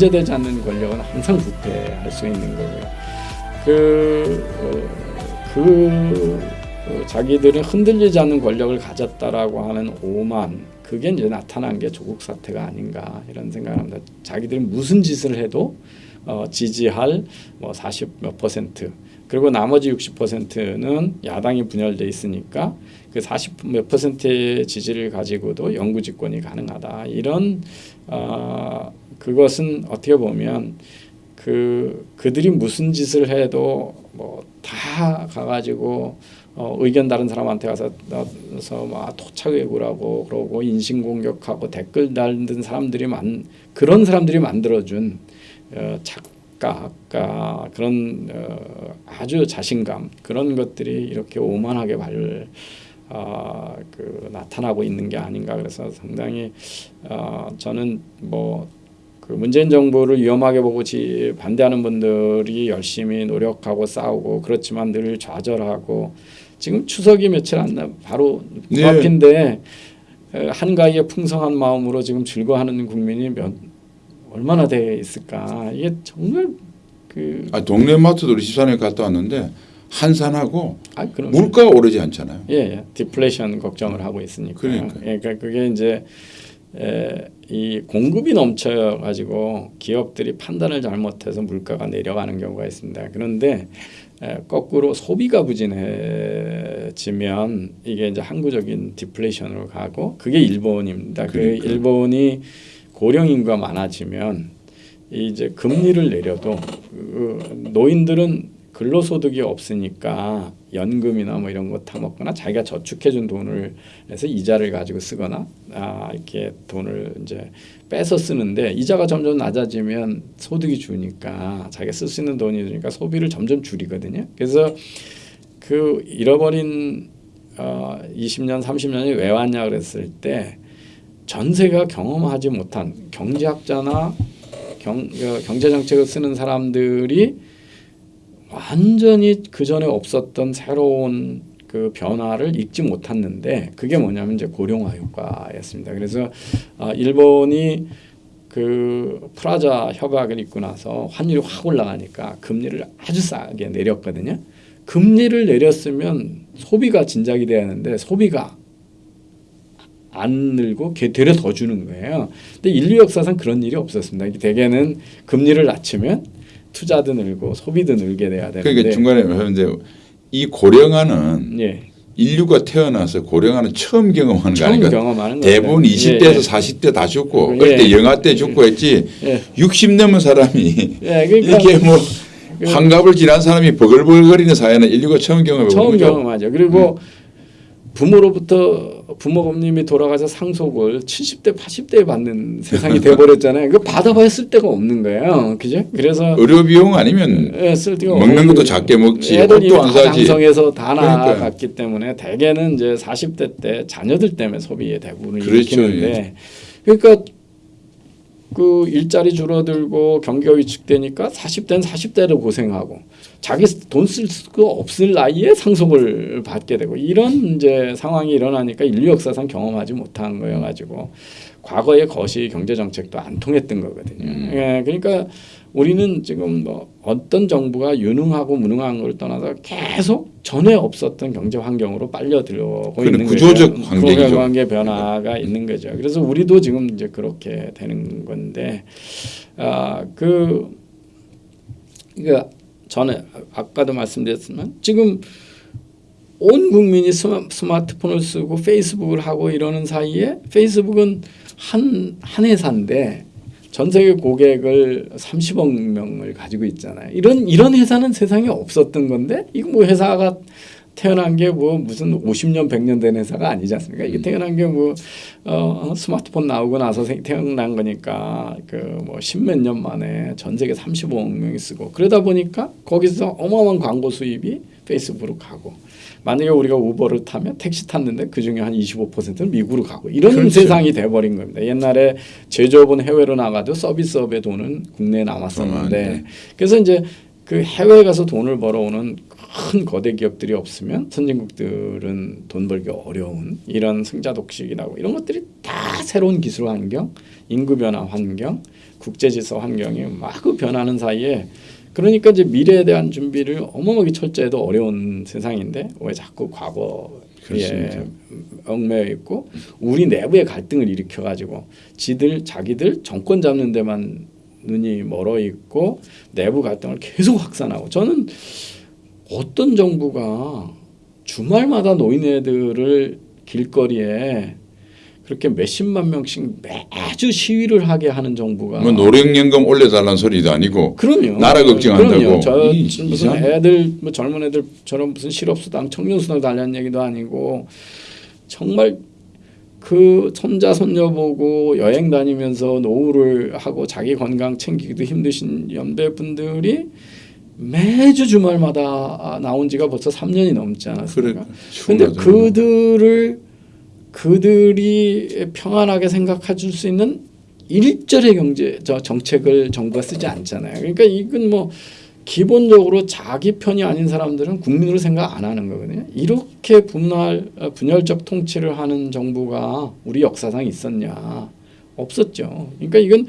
통제되지 않는 권력은 항상 부패할 수 있는 거고요. 그, 어, 그 어, 자기들은 흔들리지 않는 권력을 가졌다라고 하는 오만 그게 이제 나타난 게 조국 사태가 아닌가 이런 생각을 합니다. 자기들이 무슨 짓을 해도 어, 지지할 뭐 40몇 퍼센트 그리고 나머지 60%는 야당이 분열돼 있으니까 그 40몇 퍼센트의 지지를 가지고도 영구 집권이 가능하다. 이런 어, 그것은 어떻게 보면 그 그들이 무슨 짓을 해도 뭐 다 가가지고 어, 의견 다른 사람한테 가서 막 토착 왜구라고 그러고 인신 공격하고 댓글 달는 사람들이 만 그런 사람들이 만들어준 어, 착각, 그런 어, 아주 자신감 그런 것들이 이렇게 오만하게 발 어, 그 나타나고 있는 게 아닌가 그래서 상당히 어, 저는 뭐. 그 문재인 정부를 위험하게 보고 지, 반대하는 분들이 열심히 노력하고 싸우고 그렇지만 늘 좌절하고 지금 추석이 며칠 안 나 바로 네. 앞인데 한가위의 풍성한 마음으로 지금 즐거워하는 국민이 몇 얼마나 돼 있을까 이게 정말 그 아, 동네 마트도 24년에 갔다 왔는데 한산하고 아, 물가가 오르지 않잖아요. 예, 예. 디플레이션 걱정을 하고 있으니까. 그러니까요. 예, 그러니까 그게 이제 에, 이 공급이 넘쳐 가지고 기업들이 판단을 잘못해서 물가가 내려가는 경우가 있습니다. 그런데 에, 거꾸로 소비가 부진해지면 이게 이제 항구적인 디플레이션으로 가고 그게 일본입니다. 그 그러니까요. 일본이 고령 인구가 많아지면 이제 금리를 내려도 그 노인들은 근로소득이 없으니까 연금이나 뭐 이런 거 타먹거나 자기가 저축해준 돈을 내서 이자를 가지고 쓰거나 아 이렇게 돈을 이제 빼서 쓰는데 이자가 점점 낮아지면 소득이 주니까 자기가 쓸 수 있는 돈이 주니까 소비를 점점 줄이거든요. 그래서 그 잃어버린 어 20년 30년이 왜 왔냐 그랬을 때 전세가 경험하지 못한 경제학자나 경, 어, 경제 정책을 쓰는 사람들이 완전히 그 전에 없었던 새로운 그 변화를 읽지 못했는데 그게 뭐냐면 이제 고령화 효과였습니다. 그래서 아, 일본이 그 프라자 협약을 있고 나서 환율이 확 올라가니까 금리를 아주 싸게 내렸거든요. 금리를 내렸으면 소비가 진작이 돼야 하는데 소비가 안 늘고 개- 되려 더 주는 거예요. 근데 인류 역사상 그런 일이 없었습니다. 대개는 금리를 낮추면 투자도 늘고 소비도 늘게 돼야 되는데 그러니까 중간에 하는데 이 고령화는 예, 인류가 태어나서 고령화는 처음 경험하는 거 처음 아닌가? 경험하는 대부분 거예요. 20대에서 예, 예. 40대 다 죽고 예. 그럴 때 영아 때 죽고 했지 예. 60 넘은 사람이 예, 그러니까 이렇게 뭐 그- 환갑을 지난 사람이 버글버글거리는 사회는 인류가 처음 경험해 본 처음 거죠. 경험하죠. 그리고 부모로부터 부모님이 돌아가서 상속을 70대, 80대에 받는 세상이 돼버렸잖아요. 그 받아봐야 쓸 데가 없는 거예요. 그죠? 그래서 의료 비용 아니면 예, 쓸 데가 먹는 것도 작게 먹지 애들이 옷도 안다 사지. 나갔기 때문에 대개는 이제 40대 때 자녀들 때문에 소비의 대부분을 그렇죠. 일으키는데 그러니까 그 일자리 줄어들고 경기가 위축되니까 40대는 40대로 고생하고 자기 돈 쓸수 없을 나이에 상속을 받게 되고 이런 이제 상황이 일어나니까 인류 역사상 경험하지 못한 거여 가지고 과거의 거시 경제 정책도 안 통했던 거거든요. 음. 예, 그러니까 우리는 지금 뭐 어떤 정부가 유능하고 무능한 걸 떠나서 계속 전에 없었던 경제 환경으로 빨려 들어오고 있는 구조적 거죠. 구조적 관계 변화가 있는 거죠. 그래서 우리도 지금 이제 그렇게 되는 건데 아그 그러니까 전에 아까도 말씀드렸지만 지금 온 국민이 스마, 스마트폰을 쓰고 페이스북을 하고 이러는 사이에 페이스북은 한, 한 회사인데 전 세계 고객을 30억 명을 가지고 있잖아요. 이런 이런 회사는 세상에 없었던 건데 이거 뭐 회사가 태어난 게 뭐 무슨 50년 100년 된 회사가 아니지 않습니까? 이게 태어난 게 뭐 어, 스마트폰 나오고 나서 생- 태어난 거니까 그 뭐 십몇 년 만에 전 세계 35억 명이 쓰고 그러다 보니까 거기서 어마어마한 광고 수입이 페이스북으로 가고 만약에 우리가 우버를 타면 택시 탔는데 그 중에 한 25%는 미국으로 가고 이런 그렇죠. 세상이 돼버린 겁니다. 옛날에 제조업은 해외로 나가도 서비스업의 돈은 국내에 어, 남았었는데 네. 그래서 이제 그 해외에 가서 돈을 벌어오는 큰 거대 기업들이 없으면 선진국들은 돈 벌기 어려운 이런 승자 독식이라고 이런 것들이 다 새로운 기술 환경, 인구 변화 환경, 국제 질서 환경이 막 변하는 사이에 그러니까 이제 미래에 대한 준비를 어마어마하게 철저해도 어려운 세상인데 왜 자꾸 과거에 그렇습니다. 얽매여 있고 우리 내부의 갈등을 일으켜 가지고 지들 자기들 정권 잡는 데만 눈이 멀어 있고 내부 갈등을 계속 확산하고 저는 어떤 정부가 주말마다 노인네들을 길거리에 그렇게 몇십만 명씩 매주 시위를 하게 하는 정부가 뭐 노령연금 올려달라는 소리도 아니고 그럼요. 나라 걱정한다고. 그럼요. 저 이- 무슨 이상- 애들 뭐 젊은 애들처럼 무슨 실업수당, 청년수당 달라는 얘기도 아니고 정말 그 손자 손녀 보고 여행 다니면서 노후를 하고 자기 건강 챙기기도 힘드신 연배분들이 매주 주말마다 나온 지가 벌써 3년이 넘지 그래 않았습니까? 근데 충분하죠. 그들을 그들이 평안하게 생각해 줄 수 있는 일절의 경제 저 정책을 정부가 쓰지 않잖아요. 그러니까 이건 뭐 기본적으로 자기 편이 아닌 사람들은 국민으로 생각 안 하는 거거든요. 이렇게 분할 어, 분열적 통치를 하는 정부가 우리 역사상 있었냐? 없었죠. 그러니까 이건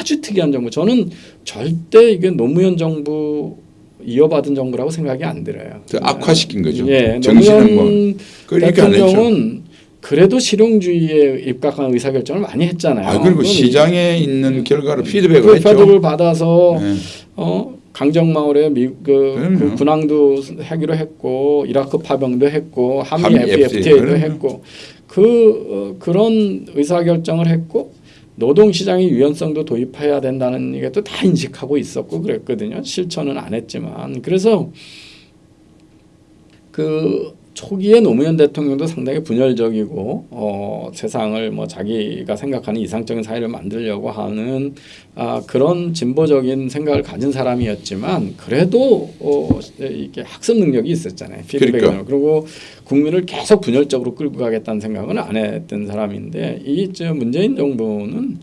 아주 특이한 정부. 저는 절대 이게 노무현 정부 이어받은 정부라고 생각이 안 들어요. 더 악화시킨 거죠. 예, 노무현. 대통령은 그래도 실용주의에 입각한 의사결정을 많이 했잖아요. 아 그리고 시장에 있는 결과를 피드백을 그 했죠. 패드를 받아서 네. 어 강정마을에 미, 그. 그 군항도 하기로 했고 이라크 파병도 했고 한미 FTA도 FTA, 했고 그 어, 그런 의사결정을 했고 노동시장의 유연성도 도입해야 된다는 게또다 인식하고 있었고 그랬거든요. 실천은 안 했지만 그래서 그 초기에 노무현 대통령도 상당히 분열적이고 어, 세상을 뭐 자기가 생각하는 이상적인 사회를 만들려고 하는 아, 그런 진보적인 생각을 가진 사람이었지만 그래도 어, 이게 학습 능력이 있었잖아요. 피드백이 그러니까. 그리고 국민을 계속 분열적으로 끌고 가겠다는 생각은 안 했던 사람인데 이저 문재인 정부는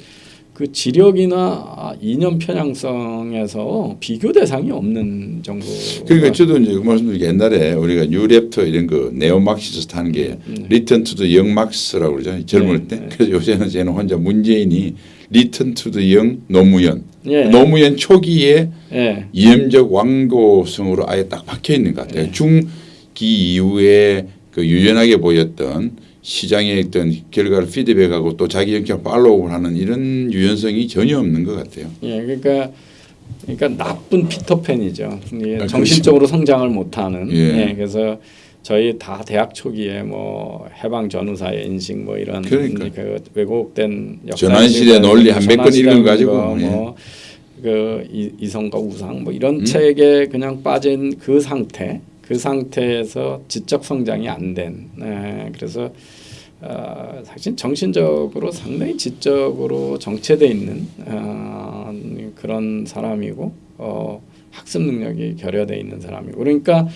그 지력이나 이념 편향성에서 비교 대상이 없는 정부. 그러니까 저도 이제 그 말씀드린 게 옛날에 우리가 New Left 이런 거 neo-Marxist 하는 게 return to the young Marx라고 그러잖아요. 젊을 네, 때. 네. 그래서 요새는 저는 혼자 문재인이 return to the young 노무현. 예. 노무현 초기에 예. 이념적 완고성으로 아예 딱 박혀 있는 것 같아요. 네. 중기 이후에 그 유연하게 보였던 시장의 어떤 결과를 피드백하고 또 자기 영역 follow를 하는 이런 유연성이 전혀 없는 것 같아요. 예, 그러니까 그러니까 나쁜 피터팬이죠. 아, 정신적으로 성장을 못하는. 예. 예. 그래서 저희 다 대학 초기에 뭐 해방 전후사의 인식 뭐 이런 그러니까. 그 왜곡된 역사 전환시대 논리 한몇권 전환시대 읽어가지고, 거, 예. 뭐그 이성과 우상 뭐 이런 음. 책에 그냥 빠진 그 상태, 그 상태에서 지적 성장이 안 된. 예, 그래서 어, 사실 정신적으로 상당히 지적으로 정체돼 있는 어, 그런 사람이고 어, 학습 능력이 결여돼 있는 사람이고 그러니까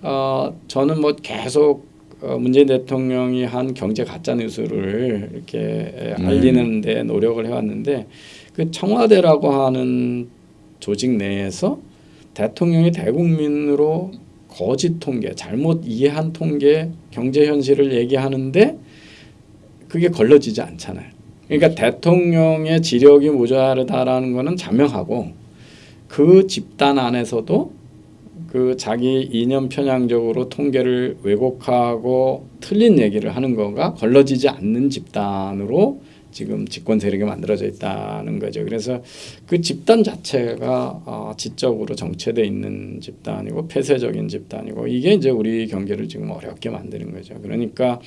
어, 저는 뭐 계속 어, 문재인 대통령이 한 경제 가짜 뉴스를 이렇게 음. 알리는데 노력을 해왔는데 그 청와대라고 하는 조직 내에서 대통령이 대국민으로 거짓 통계, 잘못 이해한 통계, 경제 현실을 얘기하는데 그게 걸러지지 않잖아요. 그러니까 대통령의 지력이 모자르다라는 거는 자명하고 그 집단 안에서도 그 자기 이념 편향적으로 통계를 왜곡하고 틀린 얘기를 하는 거가 걸러지지 않는 집단으로 지금 집권 세력이 만들어져 있다는 거죠. 그래서 그 집단 자체가 어, 지적으로 정체돼 있는 집단이고 폐쇄적인 집단이고 이게 이제 우리 경제를 지금 어렵게 만드는 거죠. 그러니까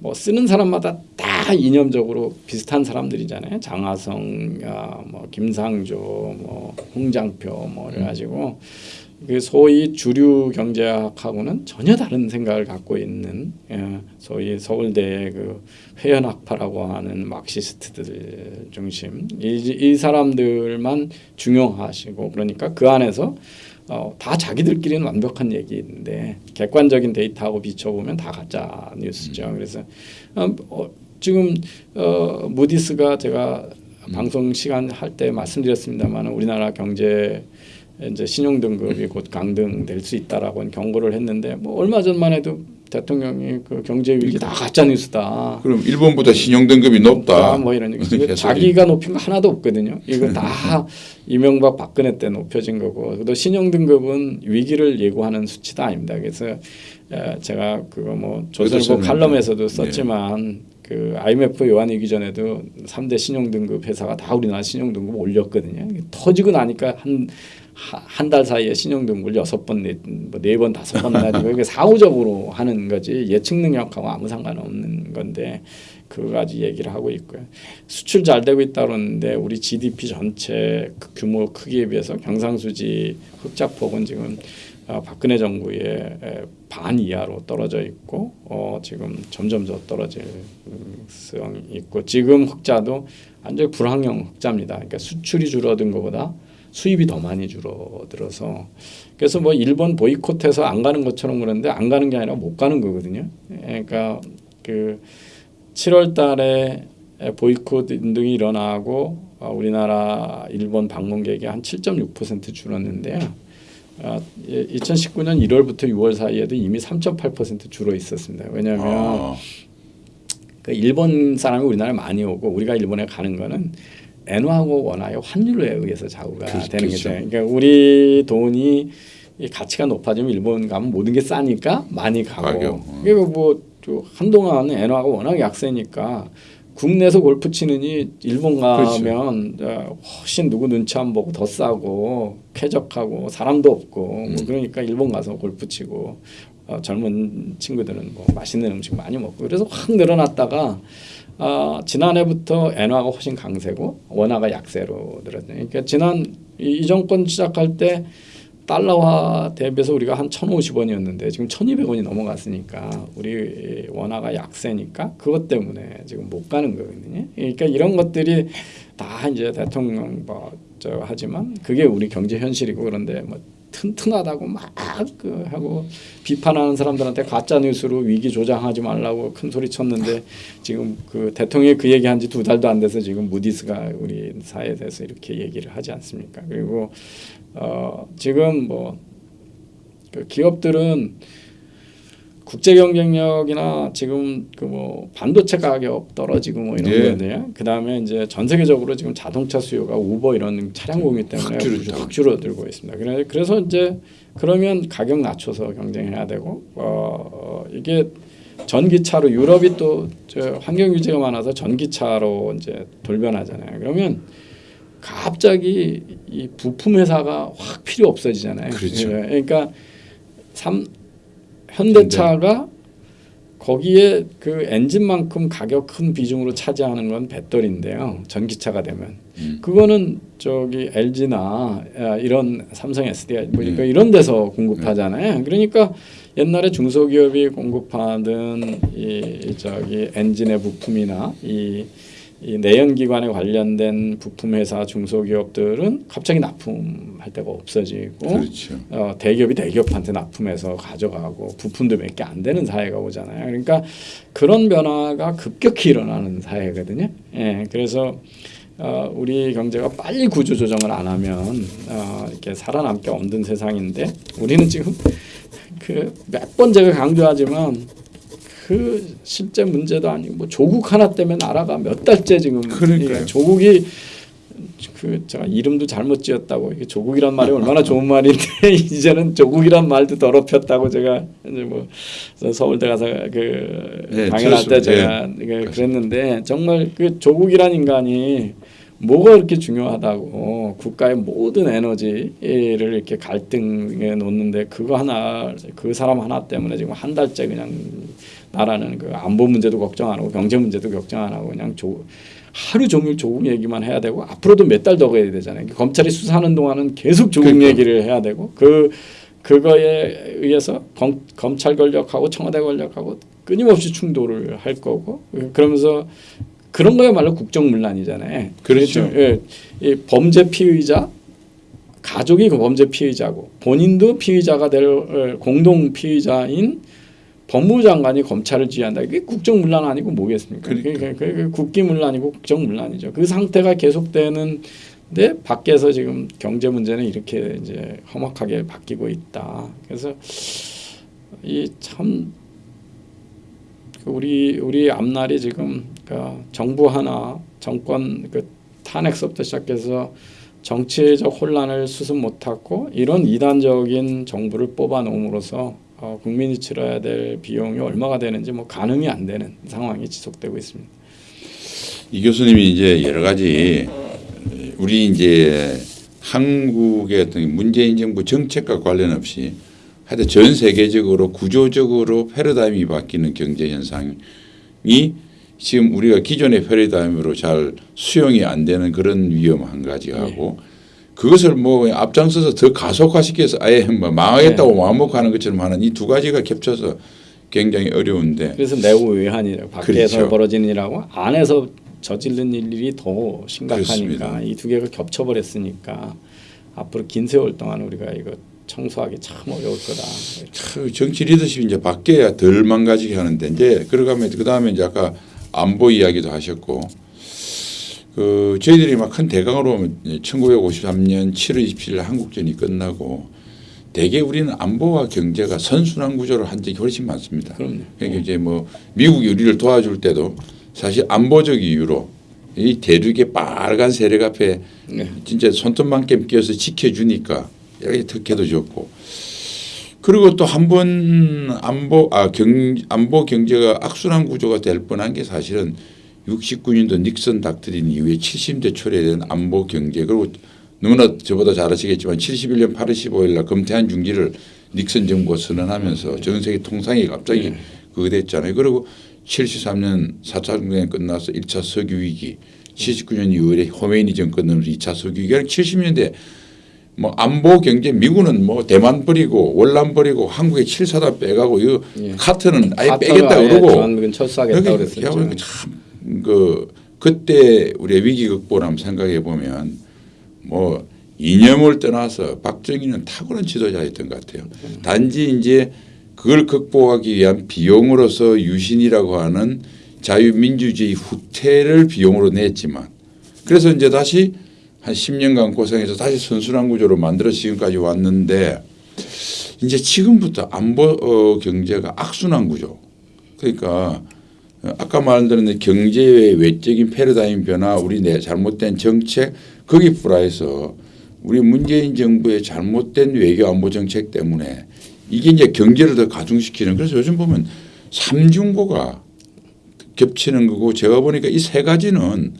뭐 쓰는 사람마다 다 이념적으로 비슷한 사람들이잖아요. 장하성, 야, 뭐 김상조, 뭐 홍장표, 뭐 그래가지고 그 소위 주류 경제학하고는 전혀 다른 생각을 갖고 있는 예, 소위 서울대의 그 회연학파라고 하는 막시스트들 중심. 이, 이 사람들만 중용하시고 그러니까 그 안에서 어, 다 자기들끼리는 완벽한 얘기인데 객관적인 데이터하고 비춰보면 다 가짜 뉴스죠. 그래서 어, 어, 지금 어, 무디스가 제가 방송 시간 할 때 말씀드렸습니다만 우리나라 경제 이제 신용 등급이 곧 강등될 수 있다라고 경고를 했는데 뭐 얼마 전만 해도 대통령이 그 경제 위기 다 가짜 뉴스다. 그럼 일본보다 신용 등급이 높다. 뭐 이런 얘기. 자기가 높인 거 하나도 없거든요. 이거 다 이명박 박근혜 때 높여진 거고. 또 신용 등급은 위기를 예고하는 수치도 아닙니다. 그래서 에, 제가 그거 뭐 조선일보 칼럼에서도 네. 썼지만 그 IMF 요한위기 전에도 3대 신용 등급 회사가 다 우리나라 신용 등급 올렸거든요. 터지고 나니까 한 한 달 사이에 신용 등급을 여섯 번, 네, 뭐네번 다섯 번 나리고 이게 사후적으로 하는 거지 예측 능력하고 아무 상관없는 건데 그거 가지 얘기를 하고 있고요. 수출 잘 되고 있다 그러는데 우리 GDP 전체 그 규모 크기에 비해서 경상수지 흑자폭은 지금 어, 박근혜 정부의 에, 반 이하로 떨어져 있고 어, 지금 점점 더 떨어질 가능성이 있고 지금 흑자도 완전히 불황형 흑자입니다. 그러니까 수출이 줄어든 것보다 수입이 더 많이 줄어들어서 그래서 뭐 일본 보이콧해서 안 가는 것처럼 그러는데 안 가는 게 아니라 못 가는 거거든요. 예, 그러니까 그 7월 달에 보이콧 운동이 일어나고 어, 우리나라 일본 방문객이 한 7.6% 줄었는데요. 아, 2019년 1월부터 6월 사이에도 이미 3.8% 줄어 있었습니다. 왜냐하면 아, 그 일본 사람이 우리나라에 많이 오고 우리가 일본에 가는 거는 엔화하고 원화의 환율에 의해서 좌우가 그렇죠, 되는 그렇죠. 거죠. 그러니까 우리 돈이 이 가치가 높아지면 일본 가면 모든 게 싸니까 많이 가고. 가격, 어. 그리고 뭐또 한동안 엔화가 워낙 약세니까 국내에서 골프 치느니 일본 그렇죠. 가면 어, 훨씬 누구 눈치 안 보고 더 싸고 쾌적하고 사람도 없고 음. 뭐 그러니까 일본 가서 골프 치고 어, 젊은 친구들은 뭐 맛있는 음식 많이 먹고 그래서 확 늘어났다가 아, 지난해부터 엔화가 훨씬 강세고 원화가 약세로 늘었네. 그러니까 지난 이, 이 정권 시작할 때 달러화 대비해서 우리가 한 1,050원이었는데 지금 1,200원이 넘어갔으니까 우리 원화가 약세니까 그것 때문에 지금 못 가는 거거든요. 그러니까 이런 것들이 다 이제 대통령 뭐저 하지만 그게 우리 경제 현실이고 그런데 뭐 튼튼하다고 막 그 하고 비판하는 사람들한테 가짜 뉴스로 위기 조장하지 말라고 큰 소리 쳤는데 지금 그 대통령이 그 얘기한 지 두 달도 안 돼서 지금 무디스가 우리 사회에 대해서 이렇게 얘기를 하지 않습니까? 그리고 어 지금 뭐 그 기업들은 국제 경쟁력이나 지금 그 뭐 반도체 가격 떨어지고 뭐 이런 예. 거거든요. 그다음에 이제 전 세계적으로 지금 자동차 수요가 우버 이런 차량 공유 때문에 확 줄었죠. 확 줄어들고 있습니다. 그래- 그래서 이제 그러면 가격 낮춰서 경쟁해야 되고 어 이게 전기차로 유럽이 또저 환경 규제가 많아서 전기차로 이제 돌변하잖아요. 그러면 갑자기 이 부품 회사가 확 필요 없어지잖아요. 그렇죠. 예, 그러니까 삼 현대차가 거기에 그 엔진만큼 가격 큰 비중으로 차지하는 건 배터리인데요. 전기차가 되면 음. 그거는 저기 LG나 이런 삼성 SDI 보니까 네. 이런 데서 공급하잖아요. 그러니까 옛날에 중소기업이 공급하던 이 저기 엔진의 부품이나 이, 이 내연기관에 관련된 부품 회사 중소기업들은 갑자기 납품할 데가 없어지고 그렇죠. 어, 대기업이 대기업한테 납품해서 가져가고 부품도 몇 개 안 되는 사회가 오잖아요. 그러니까 그런 변화가 급격히 일어나는 사회거든요. 예, 그래서 어, 우리 경제가 빨리 구조 조정을 안 하면 어, 이렇게 살아남기 없는 세상인데 우리는 지금 그 몇 번 제가 강조하지만 그 실제 문제도 아니고 뭐 조국 하나 때문에 나라가 몇 달째 지금 그러니까요. 이 조국이 그 제가 이름도 잘못 지었다고 이게 조국이란 말이 얼마나 좋은 말인데 이제는 조국이란 말도 더럽혔다고 제가 이제 뭐 서울대 가서 그 네, 강연할 때. 제가 그 그랬는데 정말 그 조국이란 인간이 뭐가 그렇게 중요하다고 국가의 모든 에너지를 이렇게 갈등에 놓는데 그거 하나 그 사람 하나 때문에 지금 한 달째 그냥 나라는 그 안보 문제도 걱정 안 하고 경제 문제도 걱정 안 하고 그냥 조, 하루 종일 조국 얘기만 해야 되고 앞으로도 몇 달 더 가야 되잖아요. 검찰이 수사하는 동안은 계속 조국 그러니까. 얘기를 해야 되고 그 그거에 의해서 검, 검찰 권력하고 청와대 권력하고 끊임없이 충돌을 할 거고 그러면서 그런 거야말로 국정문란이잖아요. 그렇죠. 예, 이 범죄 피의자 가족이 그 범죄 피의자고 본인도 피의자가 될 어, 공동 피의자인 법무부 장관이 검찰을 지휘한다. 이게 국정문란 아니고 뭐겠습니까? 그러니까. 그게, 국기문란이고 국정문란이죠. 그 상태가 계속되는 데 밖에서 지금 경제 문제는 이렇게 이제 험악하게 바뀌고 있다. 그래서 이참그 우리 우리 앞날이 지금 그 정부 하나 정권 그 탄핵서부터 시작해서 정치적 혼란을 수습 못하고 이런 이단적인 정부를 뽑아놓음으로써 어, 국민이 치러야 될 비용이 얼마가 되는지 뭐 가늠이 안 되는 상황이 지속되고 있습니다. 이 교수님이 이제 여러 가지 우리 이제 한국의 어떤 문재인 정부 정책과 관련 없이 하여튼 전 세계적으로 구조적으로 패러다임이 바뀌는 경제 현상이 지금 우리가 기존의 패러다임으로 잘 수용이 안 되는 그런 위험 한 가지가 하고 그것을 뭐 앞장서서 더 가속화시켜서 아예 뭐 망하겠다고 마음먹하는 것처럼 하는 이 두 가지가 겹쳐서 굉장히 어려운데 그래서 내부 외환이라고 밖에서 그렇죠. 벌어지는 일하고 안에서 저지른 일이 더 심각하니까. 이 두 개가 겹쳐버렸으니까 앞으로 긴 세월 동안 우리가 이거 청소하기 참 어려울 거다. 그 정치 리더십이 이제 바뀌어야 덜 망가지게 하는데 이제 그러가면 그 다음에 이제 아까 안보 이야기도 하셨고 그 저희들이 막 큰 대강으로 1953년 7월 27일 한국전이 끝나고 대개 우리는 안보와 경제가 선순환 구조를 한 적이 훨씬 많습니다. 그럼요. 그러니까 이제 뭐 미국이 우리를 도와줄 때도 사실 안보적 이유로 이 대륙의 빨간 세력 앞에 네. 진짜 손톱만큼 끼어서 지켜주니까 여기 특혜도 줬고 그리고 또 한 번 안보 아 경 안보 경제가 악순환 구조가 될 뻔한 게 사실은 69년도 닉슨 닥트린 이후에 70대 초래에 된 안보 경제 그리고 너무나 저보다 잘 아시겠지만 71년 8월 15일 날 금태한 중지를 닉슨 정부가 선언하면서 전 세계 통상이 갑자기 그거 됐잖아요. 그리고 73년 4차 전쟁이 끝나서 1차 석유 위기 79년 2월에 호메이니 정권 넘어서 2차 석유 위기 70년대 뭐 안보 경제 미국은 뭐 대만 버리고 월남 버리고 한국에 7사단 빼가고 이 예. 카트는 아예 빼겠다 그러고 그랬었죠. 참 그 그때 우리 위기 극복을 한번 생각해 보면 뭐 이념을 떠나서 박정희는 탁월한 지도자였던 것 같아요. 단지 이제 그걸 극복하기 위한 비용으로서 유신이라고 하는 자유민주주의 후퇴를 비용으로 냈지만 그래서 이제 다시 한 10년간 고생해서 다시 선순환 구조로 만들어 지금까지 왔는데 이제 지금부터 안보 어, 경제가 악순환 구조 그러니까 어, 아까 말드린 경제의 외적인 패러다임 변화 우리 내 잘못된 정책 거기 플라해서 우리 문재인 정부의 잘못된 외교 안보 정책 때문에 이게 이제 경제를 더 가중시키는 그래서 요즘 보면 삼중고가 겹치는 거고 제가 보니까 이 세 가지는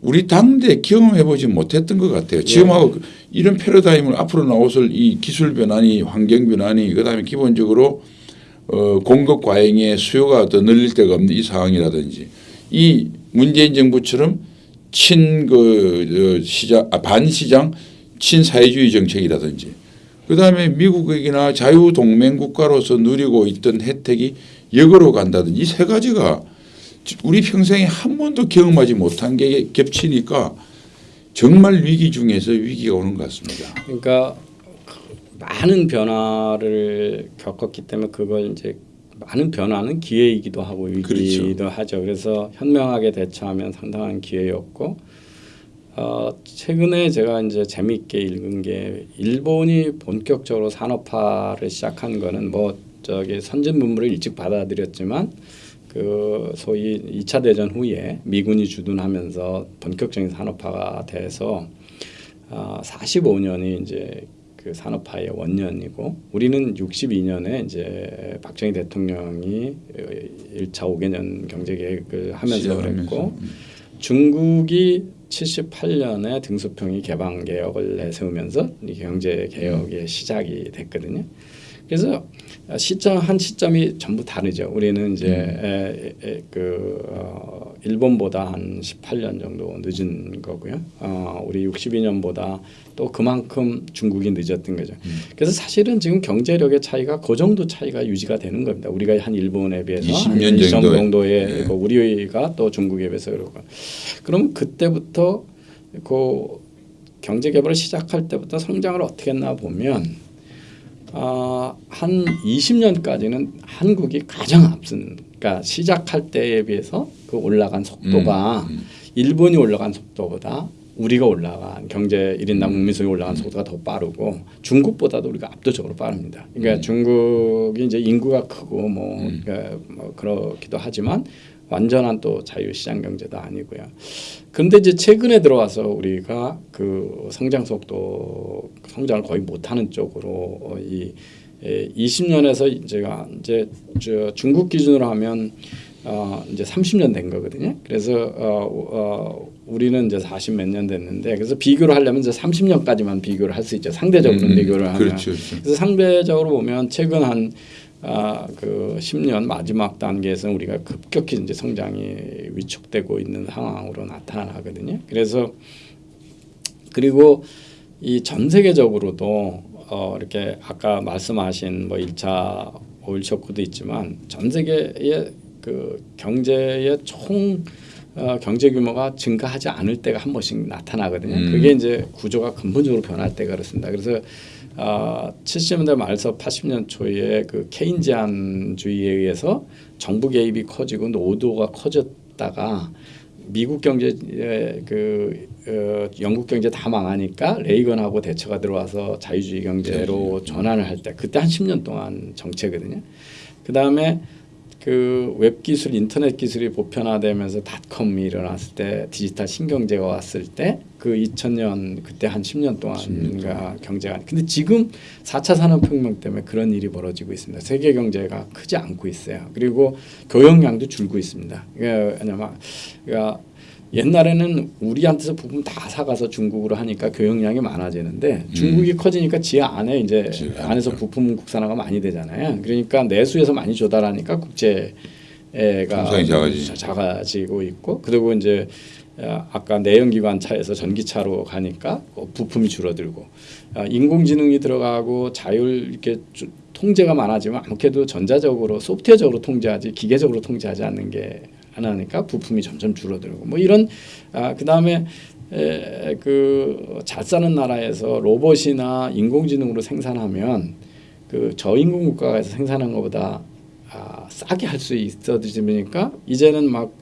우리 당대 경험해 보지 못했던 것 같아요. 지금하고 이런 패러다임을 앞으로 나왔을 이 기술 변화니 환경 변화니 그다음에 기본적으로 어, 공급 과잉의 수요가 더 늘릴 데가 없는 이 상황이라든지 이 문재인 정부처럼 친그 시장 아, 반시장 친사회주의 정책이라든지 그다음에 미국이나 자유 동맹 국가로서 누리고 있던 혜택이 역으로 간다든지 이 세 가지가 우리 평생에 한 번도 경험하지 못한 게 겹치니까 정말 위기 중에서 위기가 오는 것 같습니다. 그러니까 많은 변화를 겪었기 때문에 그걸 이제 많은 변화는 기회이기도 하고 위기이기도 그렇죠. 하죠. 그래서 현명하게 대처하면 상당한 기회였고 어, 최근에 제가 이제 재미있게 읽은 게 일본이 본격적으로 산업화를 시작한 거는 뭐 저기 선진 문물을 일찍 받아들였지만 그 소위 2차 대전 후에 미군이 주둔하면서 본격적인 산업화가 돼서 아, 45년이 이제 그 산업화의 원년이고 우리는 62년에 이제 박정희 대통령이 1차 5개년 경제 계획을 하면서. 그랬고 중국이 78년에 등소평이 개방 개혁을 내세우면서 이 경제 개혁의 시작이 됐거든요. 그래서 시점 한 시점이 전부 다르죠. 우리는 이제 에, 에, 그 어, 일본보다 한 18년 정도 늦은 거고요. 어, 우리 62년보다 또 그만큼 중국이 늦었던 거죠. 그래서 사실은 지금 경제력의 차이가 그 정도 차이가 유지가 되는 겁니다. 우리가 한 일본에 비해서 20년 한20 정도의. 정도의 예. 그 우리가 또 중국에 비해서 그러고 그럼 그때부터 그 경제 개발을 시작할 때부터 성장을 어떻게 했나 보면 아, 한 20년까지는 한국이 가장 앞선 그러니까 시작할 때에 비해서 그 올라간 속도가 음, 음. 일본이 올라간 속도보다 우리가 올라간 경제 1인당 국민소득이 올라간 속도가 더 빠르고 중국보다도 우리가 압도적으로 빠릅니다. 그러니까 중국이 이제 인구가 크고 뭐, 그러니까 뭐 그렇기도 하지만 완전한 또 자유시장 경제도 아니고요. 그런데 이제 최근에 들어와서 우리가 그 성장 속도 성장을 거의 못하는 쪽으로 어, 이 20년에서 제가 이제 저 중국 기준으로 하면 어 이제 30년 된 거거든요. 그래서 어, 어 우리는 이제 40 몇 년 됐는데 그래서 비교를 하려면 이제 30년까지만 비교를 할 수 있죠. 상대적으로 음, 비교를 하면. 그렇죠, 그렇죠. 그래서 상대적으로 보면 최근 한 아, 그 10년 마지막 단계에서는 우리가 급격히 이제 성장이 위축되고 있는 상황으로 나타나거든요. 그래서 그리고 이 전 세계적으로도 어 이렇게 아까 말씀하신 뭐 1차 오일 쇼크도 있지만 전 세계의 그 경제의 총 어, 경제 규모가 증가하지 않을 때가 한 번씩 나타나거든요. 음. 그게 이제 구조가 근본적으로 변할 때가 그렇습니다. 그래서 어, 70년대 말서 80년 초에 그 케인지안주의에 의해서 정부 개입이 커지고 노도가 커졌다가 미국 경제 그 어, 영국 경제 다 망하니까 레이건하고 대처가 들어와서 자유주의 경제로 전환을 할 때 그때 한 10년 동안 정체거든요. 그 다음에 그 웹 기술, 인터넷 기술이 보편화되면서 닷컴이 일어났을 때 디지털 신경제가 왔을 때 그 2000년 그때 한 10년 동안가 경제가 근데 지금 4차 산업혁명 때문에 그런 일이 벌어지고 있습니다. 세계 경제가 크지 않고 있어요. 그리고 교역량도 줄고 있습니다. 그러니까 왜냐면 그러니까 옛날에는 우리한테서 부품 다 사가서 중국으로 하니까 교역량이 많아지는데 중국이 커지니까 지하 안에 이제 지하 그렇죠. 안에서 부품 국산화가 많이 되잖아요. 그러니까 내수에서 많이 조달하니까 국제가 작아지. 자- 작아지고 있고 그리고 이제 아, 아까 내연기관 차에서 전기차로 가니까 그 부품이 줄어들고 아, 인공지능이 들어가고 자율 이렇게 주- 통제가 많아지면 아무래도 전자적으로 소프트웨어적으로 통제하지 기계적으로 통제하지 않는 게 하나니까 부품이 점점 줄어들고 뭐 이런 아, 그다음에 그 잘 사는 나라에서 로봇이나 인공지능으로 생산하면 그 저임금 국가에서 생산한 것보다 아, 싸게 할 수 있어지니까 이제는 막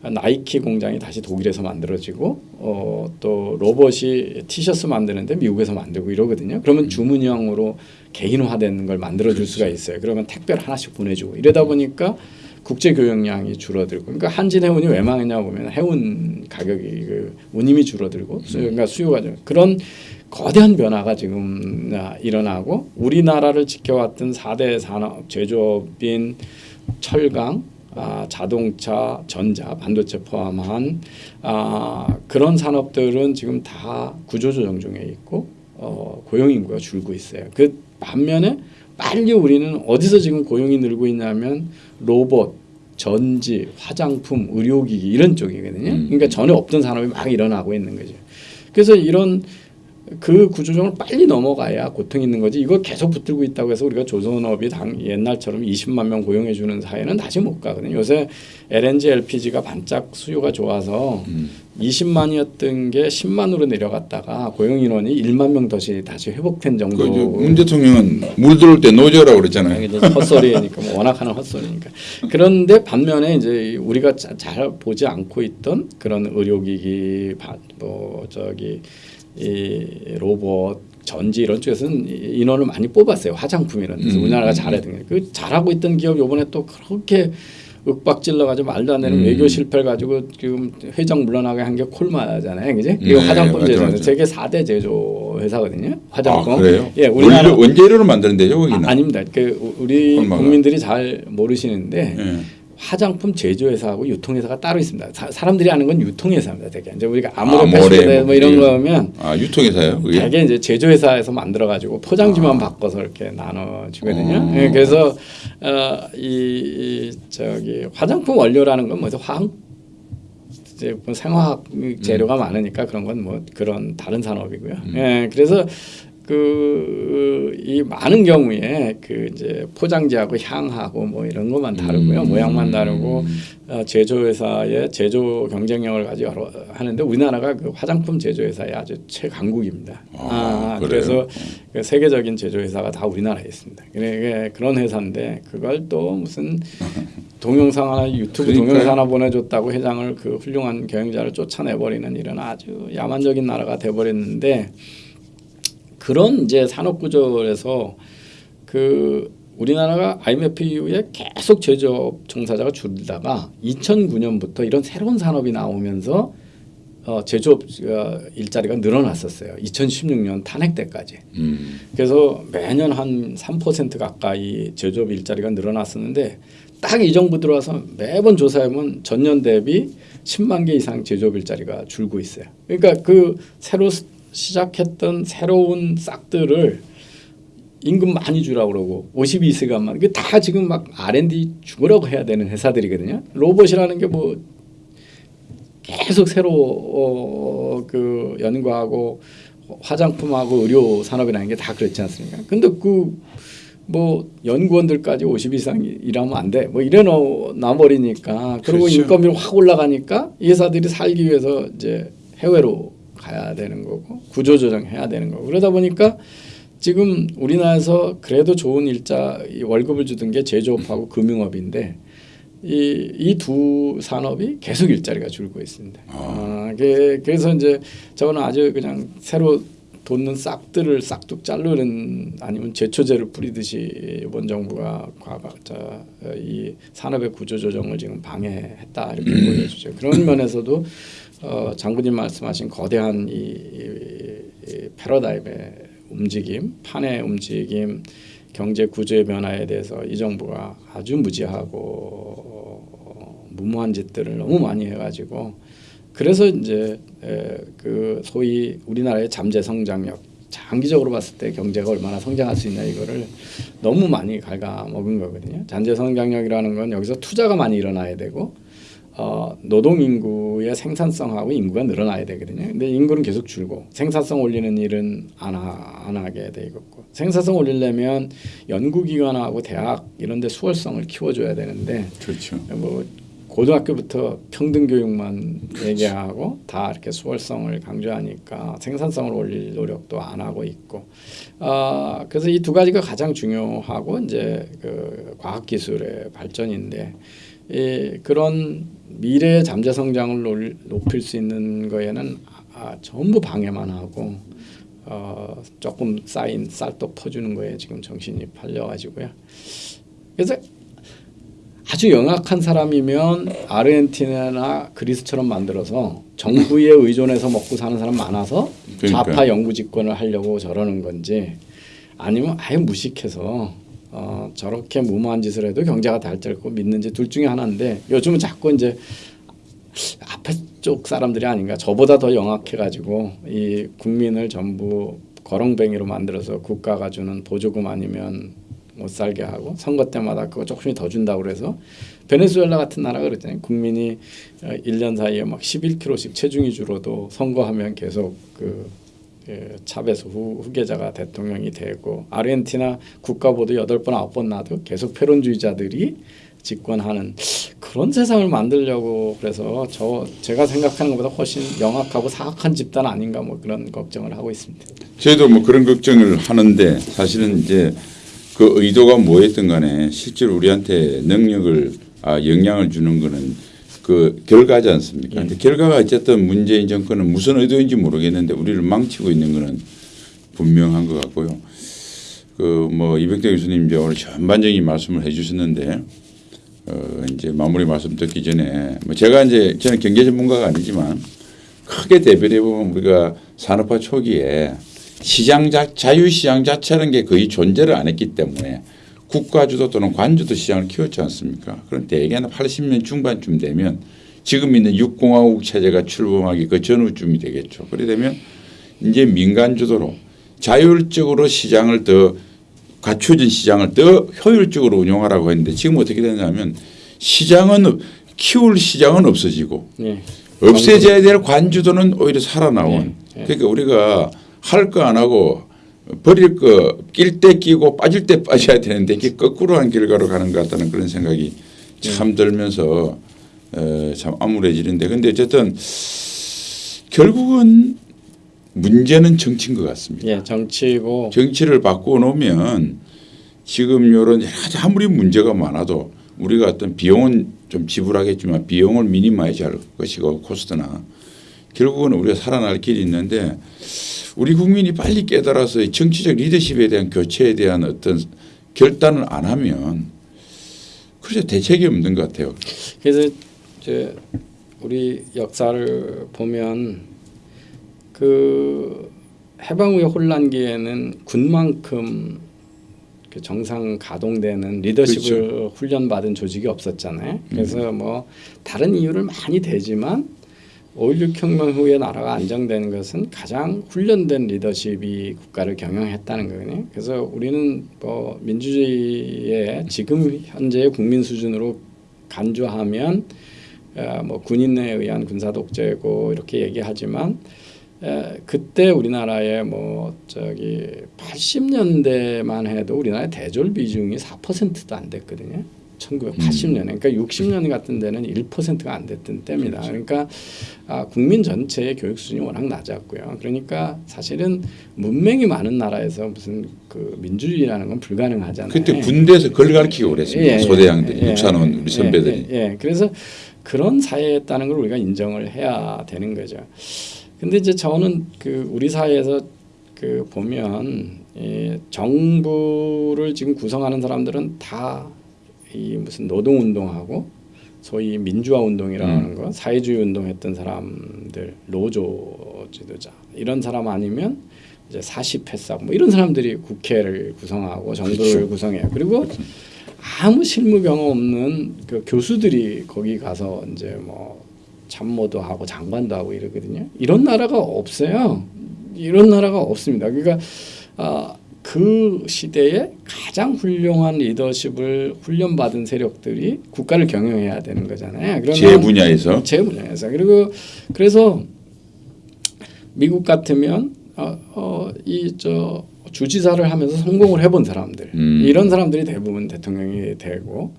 나이키 공장이 다시 독일에서 만들어지고 어, 또 로봇이 티셔츠 만드는데 미국에서 만들고 이러거든요. 그러면 주문형으로 개인화되는 걸 만들어 줄 수가 있어요. 그러면 택배를 하나씩 보내주고 이러다 보니까 국제 교역량이 줄어들고 그러니까 한진 해운이 왜 망했냐 보면 해운 가격이 그 운임이 줄어들고 수, 그러니까 수요가 좀 그런 거대한 변화가 지금 아, 일어나고 우리나라를 지켜왔던 4대 산업 제조업인 철강 아, 자동차, 전자, 반도체 포함한 아, 그런 산업들은 지금 다 구조조정 중에 있고 어, 고용 인구가 줄고 있어요. 그 반면에 빨리 우리는 어디서 지금 고용이 늘고 있냐면 로봇, 전지, 화장품, 의료기기 이런 쪽이거든요. 음. 그러니까 전에 없던 산업이 막 일어나고 있는 거죠. 그래서 이런 그 구조정을 빨리 넘어가야 고통이 있는 거지. 이거 계속 붙들고 있다고 해서 우리가 조선업이 당 옛날처럼 20만 명 고용해 주는 사회는 다시 못 가거든요. 요새 LNG, LPG가 반짝 수요가 좋아서 음. 20만이었던 게 10만으로 내려갔다가 고용 인원이 1만 명 다시 다시 회복된 정도. 그 이제 문 대통령은 물 들어올 때 노조라고 그랬잖아요. 헛소리니까 뭐 워낙 하는 헛소리니까. 그런데 반면에 이제 우리가 자- 잘 보지 않고 있던 그런 의료기기, 바- 뭐 저기 이 로봇, 전지 이런 쪽에서는 이- 인원을 많이 뽑았어요. 화장품 이런 데서 음. 우리나라가 잘했던 게. 그 잘하고 있던 기업 요번에 또 그렇게 윽박질러 가지고 말도 안 되는 음. 외교 실패를 가지고 지금 회장 물러나게 한 게 콜마잖아요, 그지? 이거 네, 화장품 제조 맞죠. 세계 4대 제조 회사거든요. 화장품. 아, 그래요? 예, 우리나라 원재료로 만드는 데죠 거기는. 아, 아닙니다. 그 우리 콜마가. 국민들이 잘 모르시는데 예. 화장품 제조회사하고 유통회사가 따로 있습니다. 사, 사람들이 아는 건 유통회사입니다. 되게 이제 우리가 아, 패션에 뭐 이런 뭐거 하면 아 유통회사요? 그게. 되게 이제 제조회사에서 만들어 가지고 포장지만 아. 바꿔서 이렇게 나눠주거든요. 어. 예, 그래서 어, 이, 이 저기 화장품 원료라는 건 뭐죠? 화학 이제 뭐 생화학 재료가 많으니까 그런 건 뭐 그런 다른 산업이고요. 음. 예, 그래서 그 이 많은 경우에 그 이제 포장지하고 향하고 뭐 이런 것만 다르고요. 음. 모양만 다르고 어, 제조회사의 제조 경쟁력을 가지고 여러- 하는데 우리나라가 그 화장품 제조회사의 아주 최강국입니다. 아, 그래요? 그래서 그 세계적인 제조회사가 다 우리나라에 있습니다. 그래 그런 회사인데 그걸 또 무슨 동영상 하나 유튜브 그러니까요. 동영상 하나 보내줬다고 회장을 그 훌륭한 경영자를 쫓아내버리는 이런 아주 야만적인 나라가 돼버렸는데 그런 이제 산업 구조에서 그 우리나라가 IMF 이후에 계속 제조업 종사자가 줄다가 2009년부터 이런 새로운 산업이 나오면서 어, 제조업 어, 일자리가 늘어났었어요. 2016년 탄핵 때까지. 음. 그래서 매년 한 3% 가까이 제조업 일자리가 늘어났었는데 딱 이 정부 들어와서 매번 조사해보면 전년 대비 10만 개 이상 제조업 일자리가 줄고 있어요. 그러니까 그 새로 스- 시작했던 새로운 싹들을 임금 많이 주라고 그러고 52시간만 이게 다 지금 막 R&D 죽으라고 해야 되는 회사들이거든요. 로봇이라는 게 뭐 계속 새로 어, 그 연구하고 화장품하고 의료 산업이라는 게 다 그렇지 않습니까? 근데 그 뭐 연구원들까지 50 이상 일하면 안 돼. 뭐 이래 놓 나버리니까 그리고 그렇죠. 인건비가 확 올라가니까 이 회사들이 살기 위해서 이제 해외로 가야 되는 거고 구조 조정해야 되는 거고 그러다 보니까 지금 우리나라에서 그래도 좋은 일자 이 월급을 주던 게 제조업하고 금융업인데 이이두 산업이 계속 일자리가 줄고 있습니다. 아, 그- 그래서 이제 저는 아주 그냥 새로 돋는 싹들을 싹둑 자르는 아니면 제초제를 뿌리듯이 이번 정부가 과거 저, 이 산업의 구조 조정을 지금 방해했다 이렇게 보여주죠. 그런 면에서도 어, 장군님 말씀하신 거대한 이, 이, 이 패러다임의 움직임, 판의 움직임, 경제 구조의 변화에 대해서 이 정부가 아주 무지하고 어, 무모한 짓들을 너무 많이 해가지고 그래서 이제 에, 그 소위 우리나라의 잠재 성장력 장기적으로 봤을 때 경제가 얼마나 성장할 수 있냐 이거를 너무 많이 갉아먹은 거거든요. 잠재 성장력이라는 건 여기서 투자가 많이 일어나야 되고 어, 노동 인구의 생산성하고 인구가 늘어나야 되거든요. 근데 인구는 계속 줄고 생산성 올리는 일은 안, 하, 안 하게 돼 있고 생산성 올리려면 연구기관하고 대학 이런 데 수월성을 키워줘야 되는데 그렇죠. 뭐 고등학교부터 평등 교육만 얘기하고 다 이렇게 수월성을 강조하니까 생산성을 올릴 노력도 안 하고 있고 아 그래서 이 두 가지가 가장 중요하고 이제 그 과학 기술의 발전인데 이 그런 미래의 잠재 성장을 놀- 높일 수 있는 거에는 아, 전부 방해만 하고 어 조금 쌓인 쌀떡 퍼주는 거에 지금 정신이 팔려가지고요. 그래서 아주 영악한 사람이면 아르헨티나나 그리스처럼 만들어서 정부에 의존해서 먹고 사는 사람 많아서 그러니까요. 좌파 영구 집권을 하려고 저러는 건지 아니면 아예 무식해서 어, 저렇게 무모한 짓을 해도 경제가 달절고 믿는지 둘 중에 하나인데 요즘은 자꾸 이제 앞에 쪽 사람들이 아닌가 저보다 더 영악해가지고 이 국민을 전부 거렁뱅이로 만들어서 국가가 주는 보조금 아니면 못 살게 하고 선거 때마다 그거 조금씩 더 준다고 그래서 베네수엘라 같은 나라가 그랬잖아요. 국민이 어, 1년 사이에 막 11kg씩 체중이 줄어도 선거하면 계속 그 예, 차베스 후, 후계자가 대통령이 되고 아르헨티나 국가보도 여덟 번 아홉 번 나도 계속 패론주의자들이 집권하는 그런 세상을 만들려고 그래서 저 제가 생각하는 것보다 훨씬 영악하고 사악한 집단 아닌가 뭐 그런 걱정을 하고 있습니다. 저희도 뭐 그런 걱정을 하는데 사실은 이제 그 의도가 뭐였든 간에 실제로 우리한테 능력을 아 영향을 주는 거는 그 결과지 않습니까? 근데 결과가 어쨌든 문재인 정권은 무슨 의도인지 모르겠는데 우리를 망치고 있는 거는 분명한 것 같고요. 그 뭐 이백대 교수님 이제 오늘 전반적인 말씀을 해 주셨는데 어 이제 마무리 말씀 듣기 전에 뭐 제가 이제 저는 경제 전문가가 아니지만 크게 대별해 보면 우리가 산업화 초기에 시장 자, 자유시장 자체라는 게 거의 존재를 안 했기 때문에 국가주도 또는 관주도 시장을 키웠지 않습니까? 그럼 대개는 80년 중반쯤 되면 지금 있는 육공화국 체제가 출범하기 그 전후쯤이 되겠죠. 그래 되면 이제 민간주도로 자율적으로 시장을 더 갖춰진 시장을 더 효율적으로 운영하라고 했는데 지금 어떻게 되냐면 시장은 키울 시장은 없어지고 예. 없애져야 될 관주도는 오히려 살아나온. 예, 예. 그러니까 우리가 할 거 안 하고 버릴 거 낄 때 끼고 빠질 때 빠져야 되는데 이게 거꾸로 한 결과로 가는 것 같다는 그런 생각이 참 들면서 어, 참 암울해지는데. 근데 어쨌든 결국은 문제는 정치인 것 같습니다. 예, 정치고. 정치를 바꾸어 놓으면 지금 이런 여러 가지 아무리 문제가 많아도 우리가 어떤 비용은 좀 지불하겠지만 비용을 minimize 할 것이고 코스트나 결국은 우리가 살아날 길이 있는데 우리 국민이 빨리 깨달아서 이 정치적 리더십에 대한 교체에 대한 어떤 결단을 안 하면 그래서 대책이 없는 것 같아요. 그래서 이제 우리 역사를 보면 그 해방 후의 혼란기에는 군만큼 그 정상 가동되는 리더십을 훈련받은 조직이 없었잖아요. 그래서 뭐 다른 이유를 많이 대지만 5.16 혁명 후에 나라가 안정되는 것은 가장 훈련된 리더십이 국가를 경영했다는 거거든요. 그래서 우리는 뭐 민주주의의 지금 현재의 국민 수준으로 간주하면 어, 뭐 군인에 의한 군사 독재고 이렇게 얘기하지만 에, 그때 우리나라의 뭐 저기 80년대만 해도 우리나라의 대졸 비중이 4%도 안 됐거든요. 1980년에 그러니까 60년 같은 데는 1%가 안 됐던 때입니다. 그러니까 아, 국민 전체의 교육 수준이 워낙 낮았고요. 그러니까 사실은 문맹이 많은 나라에서 무슨 그 민주주의라는 건 불가능하잖아요. 그때 군대에서 그걸 가르치고 그랬습니다. 예, 예, 소대장들, 예, 육산원 예, 우리 선배들이. 예, 예. 그래서 그런 사회였다는 걸 우리가 인정을 해야 되는 거죠. 근데 이제 저는 그 우리 사회에서 그 보면 이 정부를 지금 구성하는 사람들은 다 이 무슨 노동 운동하고 소위 민주화 운동이라고 하는 거 사회주의 운동했던 사람들 노조 지도자 이런 사람 아니면 이제 사십 회사 뭐 이런 사람들이 국회를 구성하고 정부를 그렇죠. 구성해요. 그리고 아무 실무 경험 없는 그 교수들이 거기 가서 이제 뭐 참모도 하고 장관도 하고 이러거든요. 이런 나라가 없어요. 이런 나라가 없습니다. 그러니까 아, 그 시대에 가장 훌륭한 리더십을 훈련받은 세력들이 국가를 경영해야 되는 거잖아요. 제 분야에서 제 분야에서 그리고 그래서 미국 같으면 어, 어, 이저 주지사를 하면서 성공을 해본 사람들 음. 이런 사람들이 대부분 대통령이 되고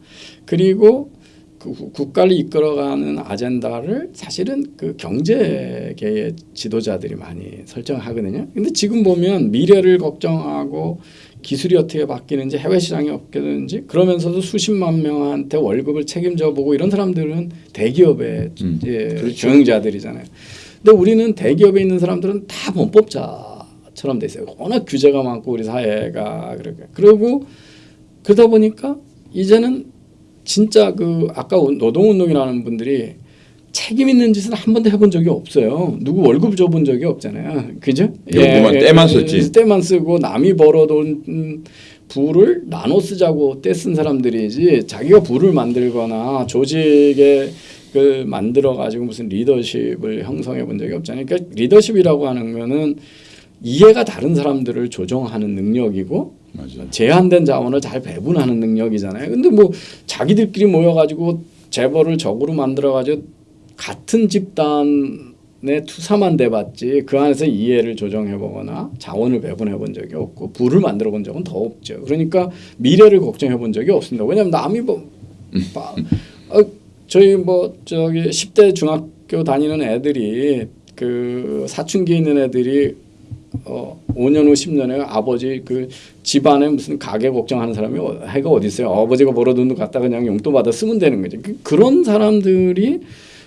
그리고 그 구- 국가를 이끌어가는 아젠다를 사실은 그 경제계의 지도자들이 많이 설정하거든요. 근데 지금 보면 미래를 걱정하고 기술이 어떻게 바뀌는지 해외 시장이 어떻게 되는지 그러면서도 수십만 명한테 월급을 책임져 보고 이런 사람들은 대기업의 음, 예. 경영자들이잖아요. 근데 우리는 대기업에 있는 사람들은 다 범법자처럼 돼 있어요. 워낙 규제가 많고 우리 사회가 그렇게 그리고 그러다 보니까 이제는 진짜 그 아까 노동운동이라는 분들이 책임 있는 짓을 한 번도 해본 적이 없어요. 누구 월급 줘본 적이 없잖아요. 그죠? 요구만 떼만 썼지. 때만 쓰고 남이 벌어돈 음, 부를 나눠 쓰자고 떼쓴 사람들이지 자기가 부를 만들거나 조직에 그 만들어 가지고 무슨 리더십을 형성해 본 적이 없잖아요. 그러니까 리더십이라고 하는 거는 이해가 다른 사람들을 조정하는 능력이고 맞아요. 제한된 자원을 잘 배분하는 능력이잖아요. 근데 뭐 자기들끼리 모여가지고 재벌을 적으로 만들어가지고 같은 집단의 투사만 돼봤지 그 안에서 이해를 조정해보거나 자원을 배분해본 적이 없고 부를 만들어본 적은 더 없죠. 그러니까 미래를 걱정해본 적이 없습니다. 왜냐하면 남이 뭐 바- 어, 저희 뭐 저기 10대 중학교 다니는 애들이 그 사춘기 있는 애들이 어 5년 후 10년에 아버지 그 집안에 무슨 가게 걱정하는 사람이 어- 해가 어디 있어요? 아버지가 벌어둔 돈 갖다 그냥 용돈 받아 쓰면 되는 거죠. 그, 그런 사람들이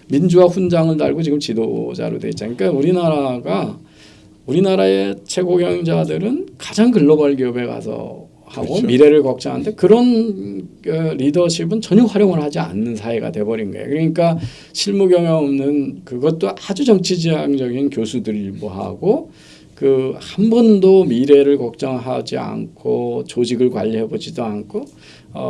민주화 훈장을 달고 지금 지도자로 돼 있잖아요. 그러니까 우리나라가 우리나라의 최고 경영자들은 가장 글로벌 기업에 가서 하고 그렇죠. 미래를 걱정하는데 그런 어, 리더십은 전혀 활용을 하지 않는 사회가 돼버린 거예요. 그러니까 실무 경험 없는 그것도 아주 정치지향적인 교수들 일부하고 그 한 번도 미래를 걱정하지 않고 조직을 관리해 보지도 않고 어,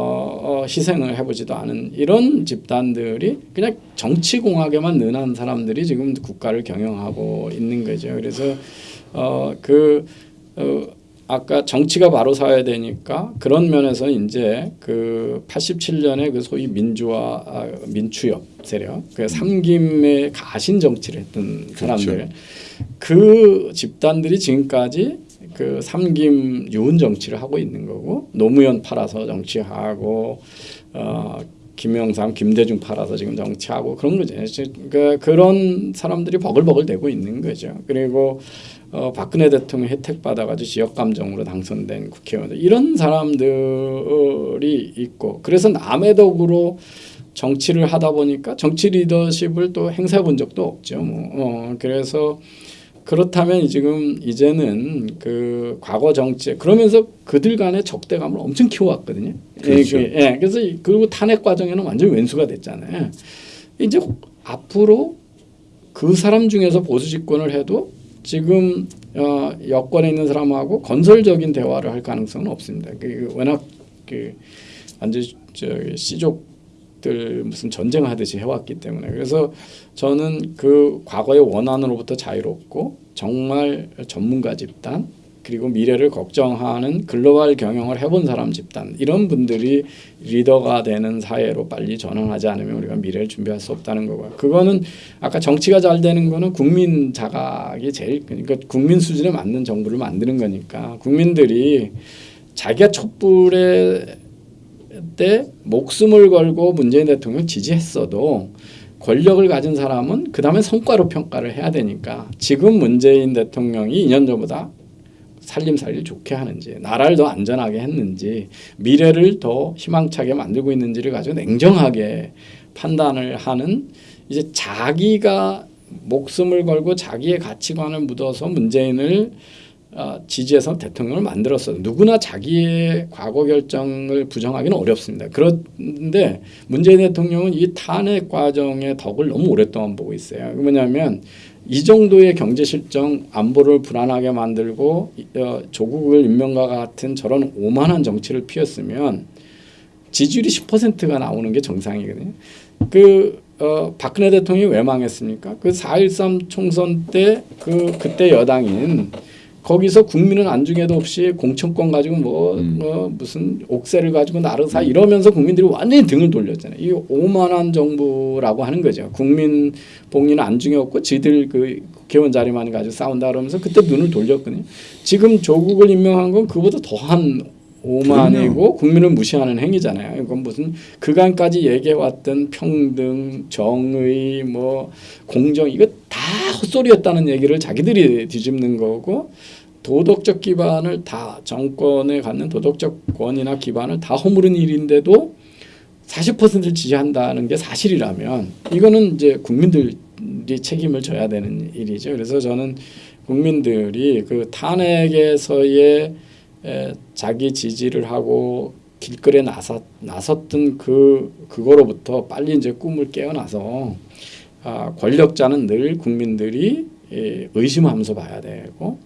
어, 희생을 해보지도 않은 이런 집단들이 그냥 정치공학에만 능한 사람들이 지금 국가를 경영하고 있는 거죠. 그래서 어 그 어, 아까 정치가 바로 서야 되니까 그런 면에서 이제 그 87년에 그 소위 민주화 아, 민추협 세력 그 삼김의 가신 정치를 했던 사람들 그 집단들이 지금까지 그 삼김 유은 정치를 하고 있는 거고 노무현 팔아서 정치하고 어 김영삼, 김대중 팔아서 지금 정치하고 그런 거죠. 그러니까 그런 사람들이 버글버글 대고 있는 거죠. 그리고 어, 박근혜 대통령 혜택 받아가지고 지역 감정으로 당선된 국회의원들 이런 사람들이 있고 그래서 남의 덕으로 정치를 하다 보니까 정치 리더십을 또 행사해 본 적도 없죠. 뭐 어, 그래서 그렇다면 지금 이제는 그 과거 정치 그러면서 그들 간의 적대감을 엄청 키워왔거든요. 그렇죠. 예, 그- 예, 그래서 이- 그리고 탄핵 과정에는 완전 왼수가 됐잖아요. 이제 앞으로 그 사람 중에서 보수 집권을 해도 지금 어, 여권에 있는 사람하고 건설적인 대화를 할 가능성은 없습니다. 그 워낙 그 완전 저 씨족들 무슨 전쟁하듯이 해왔기 때문에 그래서 저는 그 과거의 원한으로부터 자유롭고 정말 전문가 집단 그리고 미래를 걱정하는 글로벌 경영을 해본 사람 집단 이런 분들이 리더가 되는 사회로 빨리 전환하지 않으면 우리가 미래를 준비할 수 없다는 거고요. 그거는 아까 정치가 잘 되는 거는 국민 자각이 제일 그러니까 국민 수준에 맞는 정부를 만드는 거니까 국민들이 자기가 촛불에 때 목숨을 걸고 문재인 대통령 지지했어도 권력을 가진 사람은 그 다음에 성과로 평가를 해야 되니까 지금 문재인 대통령이 2년 전보다 살림살이를 좋게 하는지 나라를 더 안전하게 했는지 미래를 더 희망차게 만들고 있는지를 가지고 냉정하게 판단을 하는 이제 자기가 목숨을 걸고 자기의 가치관을 묻어서 문재인을 어, 지지해서 대통령을 만들었어. 누구나 자기의 과거 결정을 부정하기는 어렵습니다. 그런데 문재인 대통령은 이 탄핵 과정의 덕을 너무 오랫동안 보고 있어요. 뭐냐면 이 정도의 경제 실정, 안보를 불안하게 만들고 어, 조국을 인명과 같은 저런 오만한 정치를 피웠으면 지지율이 10%가 나오는 게 정상이거든요. 그 어, 박근혜 대통령이 왜 망했습니까? 그 4.13 총선 때 그 그때 여당인 거기서 국민은 안중에도 없이 공천권 가지고 뭐, 음. 뭐 무슨 옥새를 가지고 나르사 이러면서 국민들이 완전히 등을 돌렸잖아요. 이 오만한 정부라고 하는 거죠. 국민 복리는 안중에 없고 지들 그 국회의원 자리만 가지고 싸운다 그러면서 그때 눈을 돌렸거든요. 지금 조국을 임명한 건 그보다 더한 오만이고 국민을 무시하는 행위잖아요. 이건 무슨 그간까지 얘기해왔던 평등, 정의, 뭐 공정 이거 다 헛소리였다는 얘기를 자기들이 뒤집는 거고 도덕적 기반을 다 정권에 갖는 도덕적 권위나 기반을 다 허무른 일인데도 40%를 지지한다는 게 사실이라면 이거는 이제 국민들이 책임을 져야 되는 일이죠. 그래서 저는 국민들이 그 탄핵에서의 에, 자기 지지를 하고 길거리에 나섰, 나섰던 그 그거로부터 빨리 이제 꿈을 깨어나서 아, 권력자는 늘 국민들이 예, 의심하면서 봐야 되고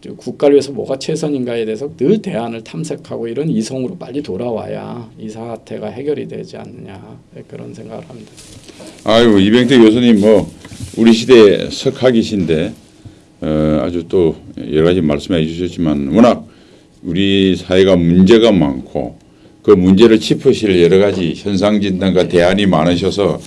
저 국가를 위해서 뭐가 최선인가에 대해서 늘 대안을 탐색하고 이런 이성으로 빨리 돌아와야 이 사태가 해결이 되지 않느냐 예, 그런 생각을 합니다. 아이고 이병태 교수님 뭐 우리 시대 석학이신데 어, 아주 또 여러 가지 말씀해 주셨지만 워낙 우리 사회가 문제가 많고 그 문제를 짚으실 여러 가지 현상 진단과 대안이 많으셔서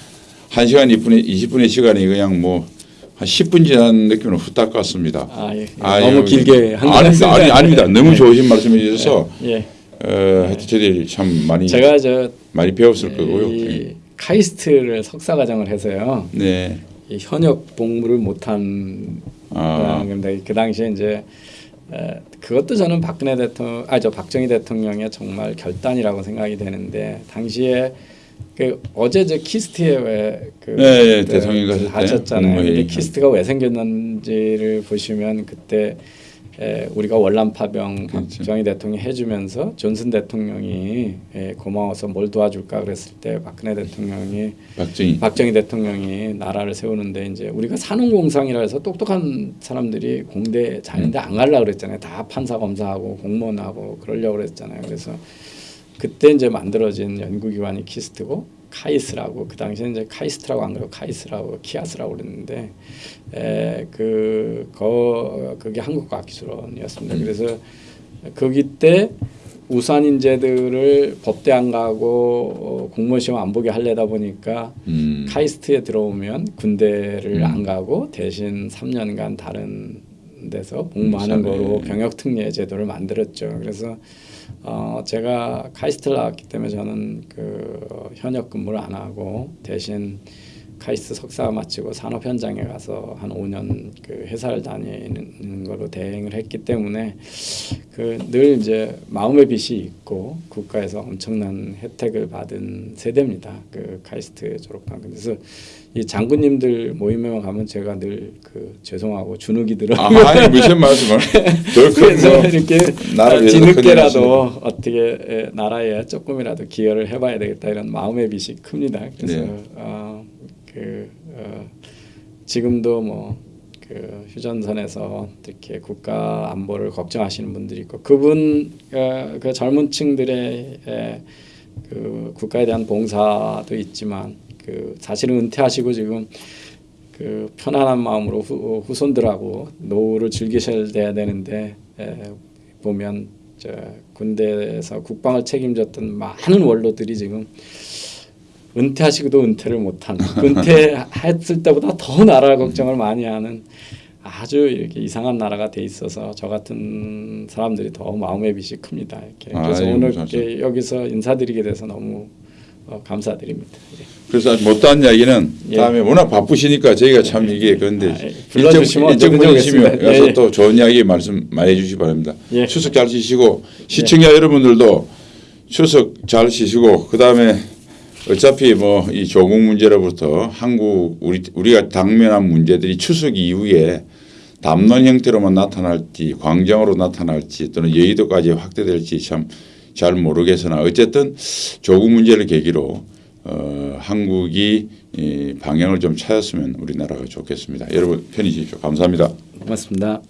한 시간 20분의 20분의 시간이 그냥 뭐 한 10분 지난 느낌으로 후딱 갔습니다. 아, 예. 아, 너무 예. 길게 한 아닙니다. 아니, 아닙니다. 너무 좋으신 말씀해 주셔서 예. 어, 하여튼 저희들이 참 많이 제가 저 많이 배웠을 거고요. 이 카이스트를 석사 과정을 해서요. 네. 이 현역 복무를 못한 아. 그 당시에 이제 에, 그것도 저는 박근혜 대통령 아저 박정희 대통령의 정말 결단이라고 생각이 되는데 당시에 그 어제 저 키스트에 왜그 네, 네, 대통령 국무회의. 키스트가 왜 생겼는지를 보시면 그때 에, 우리가 월남 파병 그렇죠. 박정희 대통령이 해주면서 존슨 대통령이 에, 고마워서 뭘 도와줄까 그랬을 때 박근혜 대통령이 박정희. 박정희 대통령이 나라를 세우는데 이제 우리가 사농공상이라 해서 똑똑한 사람들이 공대 자연대 안 가려고 그랬잖아요. 다 판사 검사하고 공무원하고 그러려고 그랬잖아요. 그래서 그때 이제 만들어진 연구기관이 키스트고 카이스라고 그 당시에 이제 카이스트라고 안 그러고 카이스라고 키아스라고 그랬는데 에그 그게 한국과학기술원이었습니다. 그래서 거기 때 우수한 인재들을 법대 안 가고 어, 공무원 시험 안 보게 하려다 보니까 음. 카이스트에 들어오면 군대를 음. 안 가고 대신 3년간 다른 데서 복무하는 음, 거로 네. 경력 특례 제도를 만들었죠. 그래서 어 제가 카이스트를 나왔기 때문에 저는 그 현역 근무를 안 하고 대신 카이스트 석사 마치고 산업 현장에 가서 한 5년 그 회사를 다니는 거로 대행을 했기 때문에 그 늘 이제 마음의 빚이 있고 국가에서 엄청난 혜택을 받은 세대입니다. 그 카이스트 졸업한 그래서 이 장군님들 모임에 가면 제가 늘 그 죄송하고 주눅이 들어. 아, 아니 무슨 말씀을 그래서 뭐 이렇게 뒤늦게라도 어떻게 에, 나라에 조금이라도 기여를 해봐야 되겠다 이런 마음의 빚이 큽니다. 그래서 네. 어, 그 어, 지금도 뭐 그 휴전선에서 이렇게 국가 안보를 걱정하시는 분들이 있고 그분 어, 그 젊은 층들의 에, 그 국가에 대한 봉사도 있지만 그 사실은 은퇴하시고 지금 그 편안한 마음으로 후, 후손들하고 노후를 즐기셔야 되는데 에, 보면 저 군대에서 국방을 책임졌던 많은 원로들이 지금 은퇴하시고도 은퇴를 못하는 은퇴했을 때보다 더 나라 걱정을 많이 하는 아주 이렇게 이상한 나라가 돼 있어서 저 같은 사람들이 더 마음의 빚이 큽니다. 이렇게 그래서 아이고, 오늘. 이렇게 여기서 인사드리게 돼서 너무 어, 감사드립니다. 예. 그래서 못다한 이야기는 예. 다음에 워낙 바쁘시니까 저희가 참 이게 그런데 아, 예. 일정 언제든지 분이시면 예, 예. 또 좋은 이야기 말씀 많이 해주시기 바랍니다. 예. 추석 잘 쉬시고 시청자 여러분들도 추석 잘 쉬시고 그 다음에 어차피 뭐 이 조국 문제로부터 한국 우리 우리가 당면한 문제들이 추석 이후에 담론 형태로만 나타날지 광장으로 나타날지 또는 여의도까지 확대될지 참 잘 모르겠으나 어쨌든 조국 문제를 계기로 어, 한국이 이 방향을 좀 찾았으면 우리나라가 좋겠습니다. 여러분 편히 지십시오. 감사합니다. 고맙습니다.